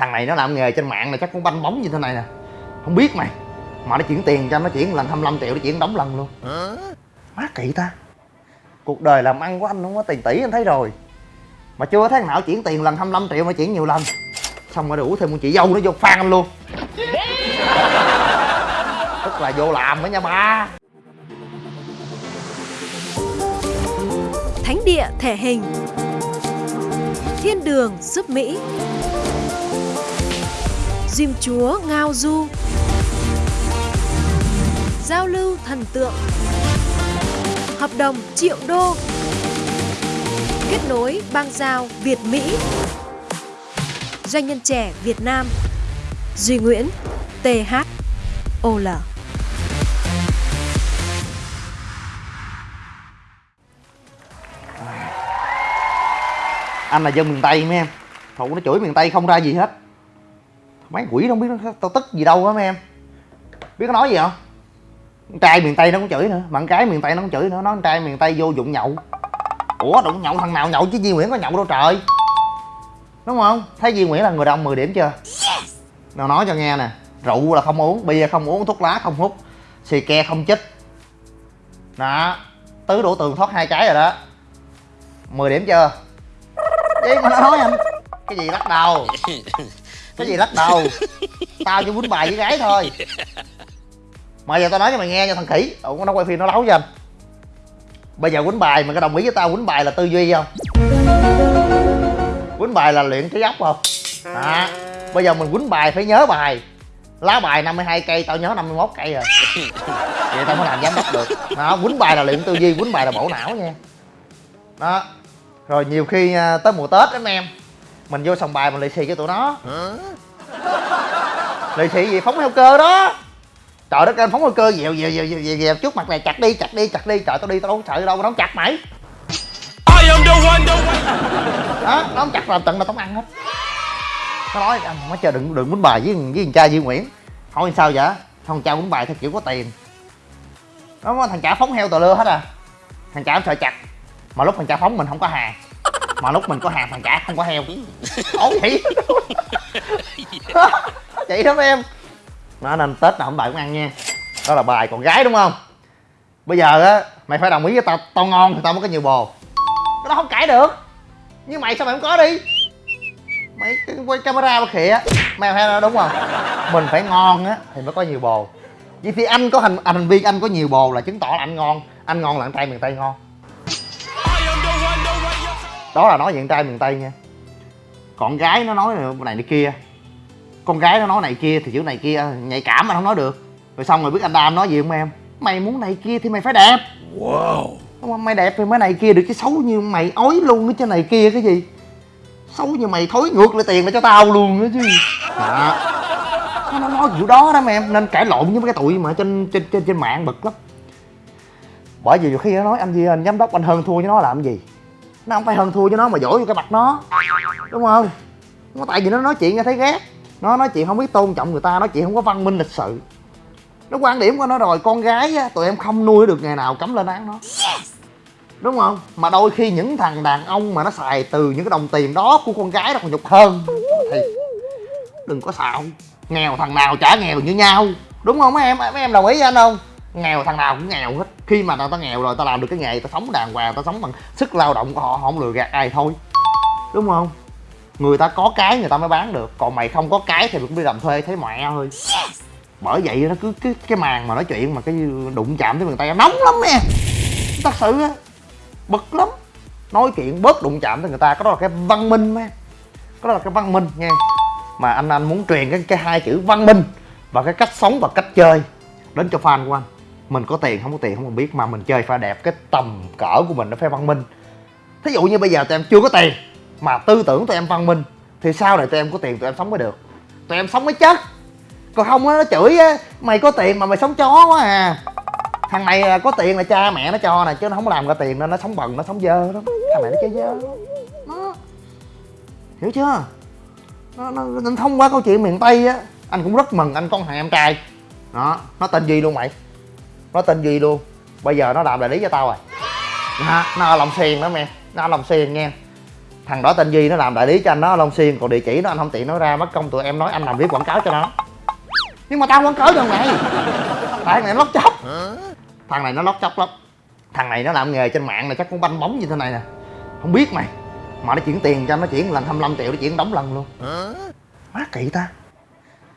thằng này nó làm nghề trên mạng này chắc cũng banh bóng như thế này nè. Không biết mày. Mà nó chuyển tiền cho nó chuyển lần 25 triệu nó chuyển đóng lần luôn. Má kỳ ta. Cuộc đời làm ăn của anh không có tiền tỷ anh thấy rồi. Mà chưa tháng nào chuyển tiền lần 25 triệu mà chuyển nhiều lần. Xong rồi đủ thêm một chị dâu nó vô phan anh luôn. Tức là vô làm đó nha ba. Thánh địa thể hình. Thiên đường giúp Mỹ Diêm chúa Ngao Du. Giao lưu thần tượng. Hợp đồng triệu đô. Kết nối bang giao Việt Mỹ. Doanh nhân trẻ Việt Nam. Duy Nguyễn TH OL anh là dân miền tây mấy em thụ nó chửi miền tây không ra gì hết. Mấy quỷ đâu biết nó tao tức gì đâu á mấy em. Biết nó nói gì không? Con trai miền tây nó cũng chửi nữa con gái miền tây nó cũng chửi nữa nói con trai miền tây vô dụng nhậu. Ủa đụng nhậu thằng nào nhậu chứ Duy Nguyễn có nhậu đâu trời. Đúng không? Thấy Duy Nguyễn là người đông 10 điểm chưa? Nào nói cho nghe nè rượu là không uống bia không uống thuốc lá không hút xì ke không chích. Đó tứ đổ tường thoát hai cái rồi đó. 10 điểm chưa? Gì mà nó nói anh cái gì lắc đầu? Cái gì lắc đầu? Tao chỉ quýnh bài với gái thôi. Mà giờ tao nói cho mày nghe nha, thằng khỉ. Ủa, nó quay phim nó lấu cho anh Bây giờ quýnh bài mày có đồng ý với tao quýnh bài là tư duy không? Quýnh bài là luyện trí óc không? Đó. Bây giờ mình quýnh bài phải nhớ bài. Lá bài 52 cây, tao nhớ 51 cây rồi. Vậy tao mới làm giám đốc được. Đó, quýnh bài là luyện tư duy, quýnh bài là bổ não nha. Đó. Rồi nhiều khi à, tới mùa tết lắm em mình vô sòng bài mình lì xì cho tụi nó. Lì xì gì phóng heo cơ đó. Trời đất ơi phóng heo cơ dèo dèo dèo dèo dèo, trước mặt này chặt đi chặt đi chặt đi. Trời tao đi tao đâu có sợ đâu mà nó không chặt mày. I am the one, the one. đó nó không chặt làm tận là tao không ăn hết. Nó nói anh má chờ đừng đừng quýnh bài với với thằng cha Duy Nguyễn. Hỏi sao vậy? Thằng cha quýnh bài theo kiểu có tiền. Nó thằng cha phóng heo tờ lưa hết à. Thằng cha sợ chặt. Mà lúc thằng cha phóng mình không có hàng mà lúc mình có hàng thằng cha không có heo ổn vậy chị đó mấy em. Nó nên tết nào không đợi cũng ăn nha. Đó là bài còn gái đúng không? Bây giờ á mày phải đồng ý với tao tao ngon thì tao mới có nhiều bồ. Cái đó không cãi được. Nhưng mày sao mày không có đi? Mày quay camera mà khịa mày hay là đúng không? Mình phải ngon á thì mới có nhiều bồ. Vậy thì anh có hành hành vi anh có nhiều bồ là chứng tỏ là anh ngon. Anh ngon là anh trai miền tây ngon đó là nói về con trai miền tây nha. Còn gái nó nói này này kia. Con gái nó nói này kia thì chữ này kia nhạy cảm anh không nói được. Rồi xong rồi biết anh đam nói gì không em? Mày muốn này kia thì mày phải đẹp. Wow. Mày đẹp thì mới này kia được chứ xấu như mày ói luôn cái trên này kia cái gì? Xấu như mày thối ngược lại tiền lại cho tao luôn nữa chứ. Đó. Nó nó nói kiểu đó đó mà em nên cãi lộn với mấy cái tụi mà trên trên trên trên mạng bực lắm. Bởi vì nhiều khi nó nói anh gì anh giám đốc anh hơn thua với nó làm gì nó không phải hơn thua cho nó mà dỗi vô cái mặt nó. Đúng không? Nó tại vì nó nói chuyện nghe thấy ghét. Nó nói chuyện không biết tôn trọng người ta, nói chuyện không có văn minh lịch sự. Nó quan điểm của nó rồi, con gái á, tụi em không nuôi được ngày nào cấm lên án nó. Đúng không? Mà đôi khi những thằng đàn ông mà nó xài từ những cái đồng tiền đó của con gái nó còn nhục hơn. Thì đừng có xạo. Nghèo thằng nào chả nghèo như nhau. Đúng không? Mấy em mấy em đồng ý với anh không? Nghèo thằng nào cũng nghèo hết. Khi mà tao nghèo rồi tao làm được cái nghề tao sống đàng hoàng tao sống bằng sức lao động của họ họ không lừa gạt ai thôi. Đúng không? Người ta có cái người ta mới bán được. Còn mày không có cái thì mày cũng đi làm thuê thấy mẹ thôi. Bởi vậy nó cứ cái cái màn mà nói chuyện mà cái đụng chạm tới người ta nóng lắm nè thật sự á bực lắm. Nói chuyện bớt đụng chạm tới người ta cái đó là cái văn minh mà. Cái đó là cái văn minh nha. Mà anh anh muốn truyền cái cái hai chữ văn minh và cái cách sống và cách chơi đến cho fan của anh mình có tiền không có tiền không cần biết mà mình chơi pha đẹp cái tầm cỡ của mình nó phải văn minh. Thí dụ như bây giờ tụi em chưa có tiền mà tư tưởng tụi em văn minh thì sau này tụi em có tiền tụi em sống mới được. Tụi em sống mới chất còn không á nó chửi á mày có tiền mà mày sống chó quá à. Thằng này à, có tiền là cha mẹ nó cho nè chứ nó không làm ra tiền nên nó sống bần nó sống dơ đó thằng này nó chơi dơ nó hiểu chưa? Nó, nó, nó thông qua câu chuyện miền tây á anh cũng rất mừng anh con thằng em trai. Đó nó tên gì luôn mày? Nó tên duy luôn? Bây giờ nó làm đại lý cho tao rồi. Nó, nó ở lòng Xuyên đó mẹ nó ở lòng Xuyên nha. Thằng đó tên duy nó làm đại lý cho anh nó ở long xuyên. Còn địa chỉ nó anh không tiện nói ra mất công tụi em nói anh làm viết quảng cáo cho nó. Nhưng mà tao quảng cáo cho mày thằng này nó lót chóc. Thằng này nó lót chóc lắm. Thằng này nó làm nghề trên mạng này chắc cũng banh bóng như thế này nè. Không biết mày. Mà nó chuyển tiền cho nó chuyển lần 25 triệu nó chuyển đóng lần luôn. Má kỳ ta.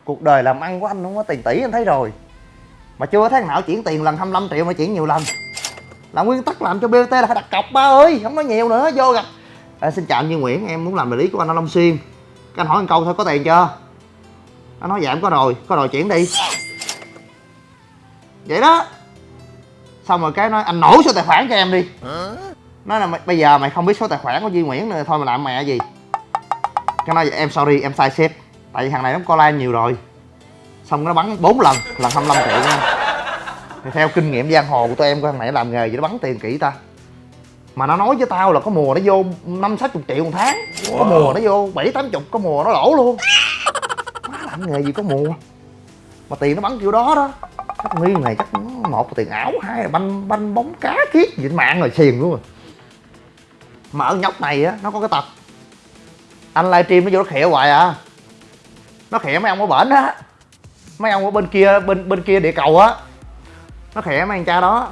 Cuộc đời làm ăn của anh không có tiền tỷ anh thấy rồi mà chưa thấy nào chuyển tiền lần 25 triệu mà chuyển nhiều lần. Là nguyên tắc làm cho BOT là phải đặt cọc ba ơi không nói nhiều nữa vô gặp. À, xin chào anh Như Nguyễn em muốn làm đại lý của anh ở Long Xuyên các anh hỏi một câu thôi có tiền chưa? Anh nói dạ em có rồi có rồi chuyển đi. Vậy đó. Xong rồi cái nói anh nổ số tài khoản cho em đi. Nói là bây giờ mày không biết số tài khoản của Duy Nguyễn nữa thôi mà làm mẹ gì. Cái nói em sorry em sai sếp tại vì thằng này nó có like nhiều rồi. Xong nó bắn 4 lần lần 25 triệu nha thì theo kinh nghiệm giang hồ của tụi em của thằng này làm nghề gì nó bắn tiền kỹ ta. Mà nó nói với tao là có mùa nó vô năm sáu chục triệu một tháng. Có mùa nó vô bảy tám chục có mùa nó lỗ luôn. Má làm nghề gì có mùa. Mà tiền nó bắn kiểu đó đó. Chắc nghi này chắc một là tiền ảo hai là banh banh bóng cá kiết gì mạng rồi xiền luôn rồi. Mà ở nhóc này á nó có cái tật. Anh livestream nó vô nó khịa hoài à. Nó khịa mấy ông ở bển á. Mấy ông ở bên kia bên bên kia địa cầu á nó khịa mấy anh cha đó.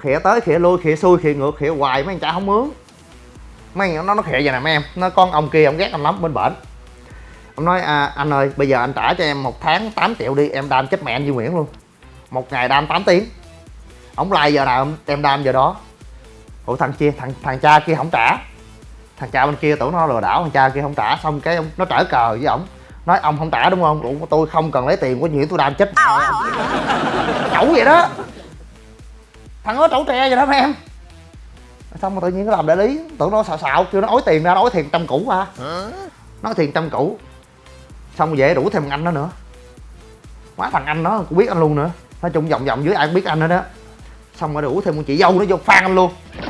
Khịa tới khịa lui khịa xuôi khịa ngược khịa hoài mấy anh cha không mướn. Mấy anh nó nó khịa vậy nè mấy em. Nó con ông kia ông ghét anh lắm bên bển. Ông nói à, anh ơi bây giờ anh trả cho em một tháng 8 triệu đi em đam chết mẹ anh Duy Nguyễn luôn. Một ngày đam 8 tiếng. Ông like giờ nào em đam giờ đó. Ủa thằng kia thằng thằng cha kia không trả. Thằng cha bên kia tưởng nó lừa đảo thằng cha kia không trả. Xong cái ông nó trở cờ với ổng. Nói ông không trả đúng không? Ủa tôi không cần lấy tiền của Nguyễn tôi đam chết mẹ. Ông chẩu vậy đó thằng đó trẩu tre vậy đó mấy em. Xong mà tự nhiên nó làm đại lý tưởng nó xạo xạo kêu nó ối tiền ra nó ối tiền trăm cũ à. Nó tiền trăm cũ xong rồi về đủ thêm anh đó nữa. Quá thằng anh đó cũng biết anh luôn nữa. Nói chung vòng vòng dưới ai cũng biết anh nữa đó xong rồi đủ thêm con chị dâu nó vô phan anh luôn.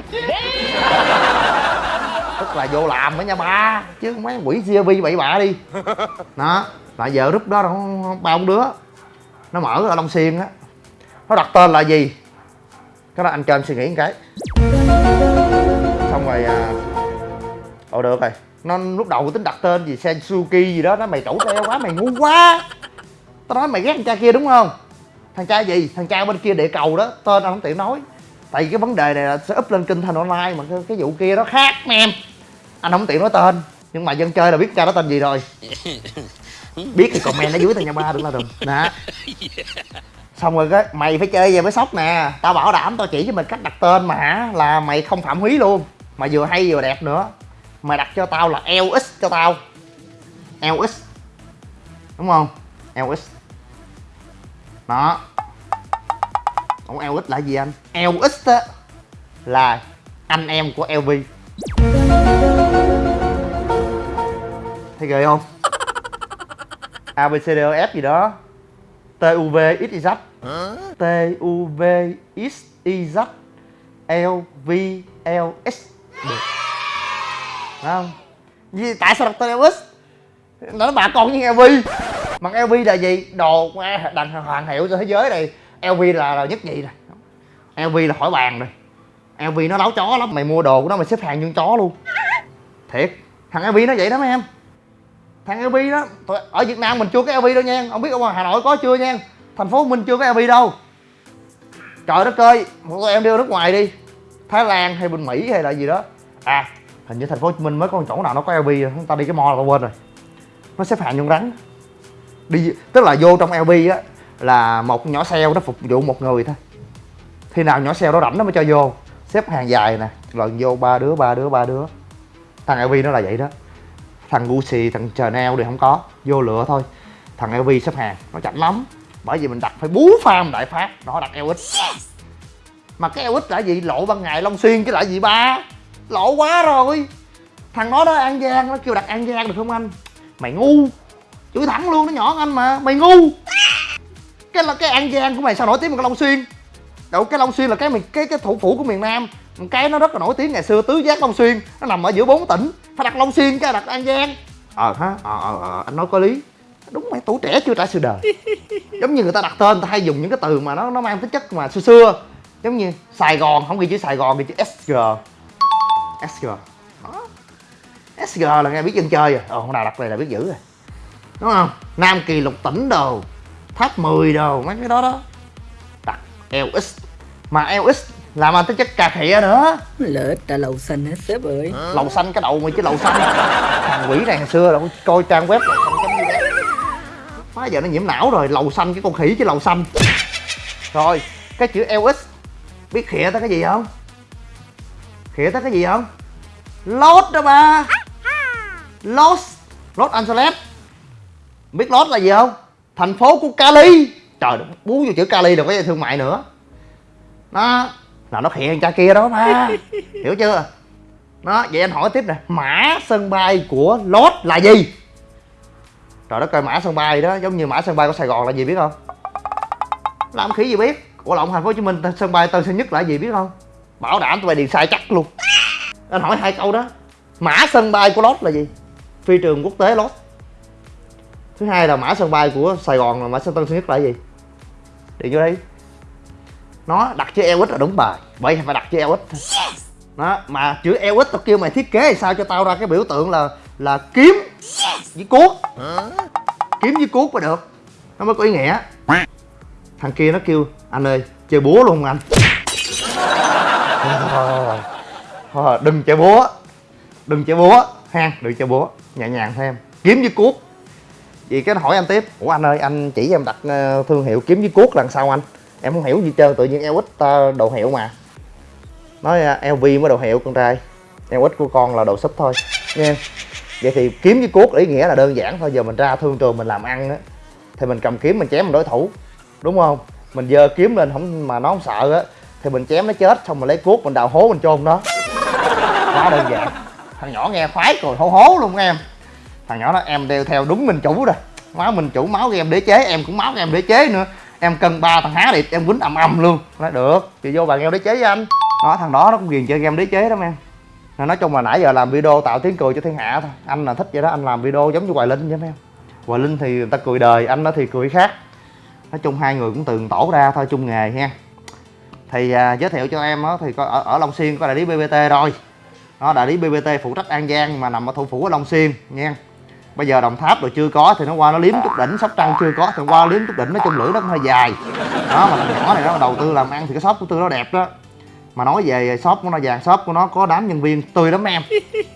Tức là vô làm với nha ba chứ mấy quỷ CRV bậy bạ đi. Đó là giờ lúc đó nó ba ông đứa. Nó mở ở long xuyên á. Nó đặt tên là gì cái đó anh cho em suy nghĩ một cái. Xong rồi à ồ được rồi. Nó lúc đầu tính đặt tên gì sensuki gì đó nó mày trẩu teo quá mày ngu quá. Tao nói mày ghét thằng cha kia đúng không? Thằng cha gì? Thằng cha bên kia địa cầu đó tên anh không tiện nói. Tại vì cái vấn đề này là sẽ up lên kênh thanh online mà cái, cái vụ kia nó khác mấy em. Anh không tiện nói tên nhưng mà dân chơi là biết cha đó tên gì rồi. Biết thì comment ở dưới tao nha ba đừng la đừng nè xong rồi cái mày phải chơi về với sóc nè. Tao bảo đảm tao chỉ cho mày cách đặt tên mà hả? Là mày không phạm húy luôn. Mà vừa hay vừa đẹp nữa. Mày đặt cho tao là LX cho tao. LX đúng không? LX đó. Ủa LX là gì anh? LX á là anh em của LV Thấy ghê không? A, B, C, D, E, F gì đó. TUV U, TUV X, Y, Z X, Y, Z L, V, L, Được. Không? Vì tại sao đặt tên Elvis? Nó bà con như LV Mà LV là gì? Đồ đàn hoàng hiệu trên thế giới này. LV là, là nhất nhì rồi LV là khỏi bàn rồi. LV nó láo chó lắm. Mày mua đồ của nó mày xếp hàng như con chó luôn. Thiệt. Thằng LV nó vậy đó mấy em. Thằng LV đó. Ở Việt Nam mình chưa có LV đâu nha. Không biết ở ngoài Hà Nội có chưa nha. Thành phố mình chưa có LV đâu. Trời đất ơi, Một tụi em đi nước ngoài đi. Thái Lan hay bên Mỹ hay là gì đó. À hình như thành phố Hồ Chí Minh mới có một chỗ nào nó có LV rồi. Chúng ta đi cái mall là tao quên rồi. Nó xếp hàng như rắn. Đi, tức là vô trong LV á, là một nhỏ xe nó phục vụ một người thôi. Khi nào nhỏ xe đó rảnh nó mới cho vô. Xếp hàng dài nè. Lần vô ba đứa ba đứa ba đứa. Thằng LV nó là vậy đó thằng Gucci, thằng Chanel thì không có, vô lựa thôi. Thằng LV xếp hàng, nó chậm lắm. Bởi vì mình đặt phải bú farm đại phát, nó đặt LX mà cái LX là gì? Lộ ban ngày Long Xuyên chứ là gì ba? Lộ quá rồi. Thằng nó đó, An Giang, nó kêu đặt An Giang được không anh? Mày ngu. Chửi thẳng luôn, nó nhỏ anh mà. Mày ngu. Cái là cái an giang của mày sao nổi tiếng bằng cái long xuyên? Đâu, cái long xuyên là cái miền cái cái thủ phủ của miền nam. Cái nó rất là nổi tiếng ngày xưa, tứ giác long xuyên. Nó nằm ở giữa bốn tỉnh phải đặt long xuyên cái đặt an giang ờ ha ờ ờ ờ anh nói có lý. Đúng mày tuổi trẻ chưa trải sự đời. Giống như người ta đặt tên người ta hay dùng những cái từ mà nó nó mang tính chất mà xưa xưa. Giống như sài gòn không ghi chữ sài gòn ghi chữ sg sg đó SG là nghe biết dân chơi rồi. Ồ hôm nào đặt này là biết giữ rồi. Đúng không? Nam kỳ lục tỉnh đồ tháp 10 đồ mấy cái đó đó. Đặt LX mà LX làm anh tới chất cà khịa nữa. Ích đã lầu xanh hết sếp ơi. Lầu xanh cái đầu mày chứ lầu xanh. Thằng quỷ này hồi xưa là coi trang web lầu xanh má giờ nó nhiễm não rồi lầu xanh cái con khỉ chứ lầu xanh. Rồi cái chữ LX biết khịa tới cái gì không? Khịa tới cái gì không? Los đó ba. Los Los Angeles. Biết Los là gì không? Thành phố của Cali. Trời bú vô chữ Cali đừng có thương mại nữa. Đó là nó khịa thằng cha kia đó ba hiểu chưa? Đó vậy anh hỏi tiếp nè. Mã sân bay của Los là gì? Trời đất coi mã sân bay đó giống như mã sân bay của Sài Gòn là gì biết không? Làm khỉ gì biết? Ủa lộn thành phố Hồ Chí Minh sân bay Tân Sơn Nhất là gì biết không? Bảo đảm tụi bay điền sai chắc luôn. Anh hỏi hai câu đó. Mã sân bay của Los là gì? Phi trường quốc tế Los thứ hai là mã sân bay của Sài Gòn là mã sân Tân Sơn Nhất là gì? Điền vô đây nó đặt chữ LX là đúng bài. Vậy phải đặt chữ LX thôi đó mà chữ LX tao kêu mày thiết kế thì sao cho tao ra cái biểu tượng là là kiếm với cuốc. Kiếm với cuốc mới được. Nó mới có ý nghĩa. Thằng kia nó kêu anh ơi chơi búa luôn không anh? Thôi, thôi, đừng chơi búa. Đừng chơi búa. Ha đừng chơi búa. Nhẹ nhàng thêm kiếm với cuốc. Vì cái nó hỏi anh tiếp ủa anh ơi anh chỉ em đặt ờ, thương hiệu kiếm với cuốc là sao anh em không hiểu gì trơn, tự nhiên LX ta đồ hiệu mà. Nói à, LV mới đồ hiệu con trai. LX của con là đồ súp thôi nha vậy thì kiếm với cuốc ý nghĩa là đơn giản thôi, giờ mình ra thương trường mình làm ăn á, thì mình cầm kiếm mình chém mình đối thủ, đúng không? Mình dơ kiếm lên không, mà nó không sợ á, thì mình chém nó chết, xong mình lấy cuốc mình đào hố mình chôn nó. Quá đơn giản. Thằng nhỏ nghe khoái rồi hố hố luôn em. Thằng nhỏ đó em đeo theo đúng mình chủ rồi. Máu mình chủ máu game đế chế, em cũng máu game đế chế nữa em cân ba thằng há điệp em quýnh ầm ầm luôn. Nói được thì vô bàn game đế chế với anh. Đó thằng đó nó cũng ghiền chơi game đế chế lắm em. Nói chung là nãy giờ làm video tạo tiếng cười cho thiên hạ thôi. Anh là thích vậy đó anh làm video giống như hoài linh vậy em. Hoài linh thì người ta cười đời anh đó thì cười khác. Nói chung hai người cũng từng tổ ra thôi chung nghề ha. Thì à, giới thiệu cho em đó thì có ở, ở long xuyên có đại lý bbt rồi. Đó đại lý bbt phụ trách an giang mà nằm ở thủ phủ ở long xuyên nha bây giờ đồng tháp rồi chưa có thì nó qua nó liếm chút đỉnh sóc trăng chưa có thì qua liếm chút đỉnh nó chung lưỡi nó cũng hơi dài. Đó mà thằng nhỏ này nó đầu tư làm ăn thì cái shop của tôi nó đẹp đó. Mà nói về shop của nó vàng shop của nó có đám nhân viên tươi lắm em.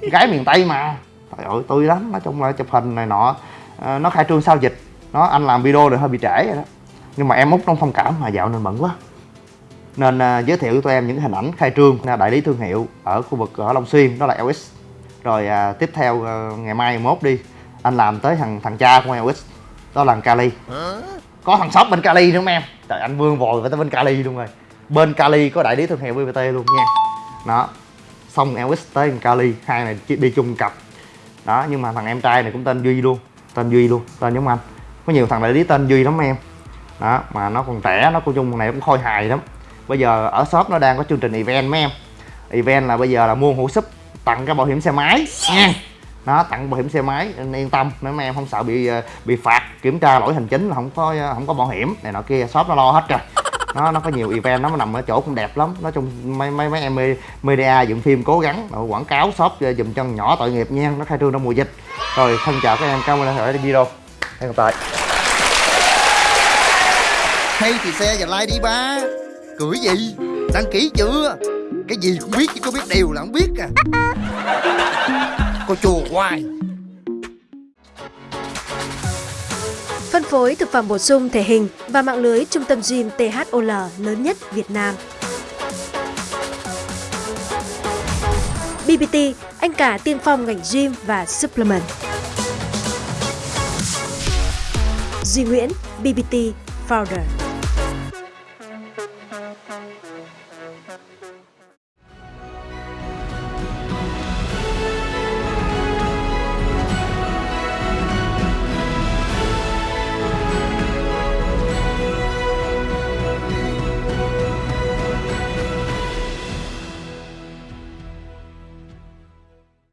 Gái miền tây mà. Trời ơi tươi lắm nói chung là chụp hình này nọ ờ, nó khai trương sau dịch. Nó anh làm video rồi hơi bị trễ rồi đó. Nhưng mà em út trong thông cảm mà dạo nên bận quá. Nên à, giới thiệu cho tụi em những hình ảnh khai trương là đại lý thương hiệu ở khu vực ở Long Xuyên đó là ls rồi à, tiếp theo à, ngày mai mốt đi anh làm tới thằng thằng cha của LX đó là thằng Cali có thằng shop bên Cali nữa em? Trời, anh vương vòi phải tới bên Cali luôn rồi. Bên Cali có đại lý thương hiệu BBT luôn nha. Đó. Xong LX tới thằng Cali hai này đi chung cặp. Đó, nhưng mà thằng em trai này cũng tên Duy luôn. Tên Duy luôn, tên giống anh. Có nhiều thằng đại lý tên Duy lắm em. Đó, mà nó còn trẻ, nó cũng chung này cũng khôi hài lắm. Bây giờ ở shop nó đang có chương trình event mấy em. Event là bây giờ là mua hũ súp, tặng cái bảo hiểm xe máy nha nó tặng bảo hiểm xe máy, nên yên tâm nếu mấy em không sợ bị ờ, bị phạt, kiểm tra lỗi hành chính là không có ờ, không có bảo hiểm, này nọ kia, shop nó lo hết rồi. Nó nó có nhiều event nó nằm ở chỗ cũng đẹp lắm. Nói chung mấy mấy mấy em media dựng phim cố gắng rồi quảng cáo shop ờ, dùm chân nhỏ tội nghiệp nha, nó khai trương trong mùa dịch. Rồi, thân chào các em, cảm ơn đã theo dõi video. Hẹn gặp lại. Hay thì xe và like đi ba. Cười gì? Đăng ký chưa? Cái gì cũng biết chứ có biết điều là không biết à. Cô chùa hoài Phân phối thực phẩm bổ sung thể hình và mạng lưới trung tâm gym THOL lớn nhất Việt Nam. BBT, anh cả tiên phong ngành gym và supplement. Duy Nguyễn, BBT Founder.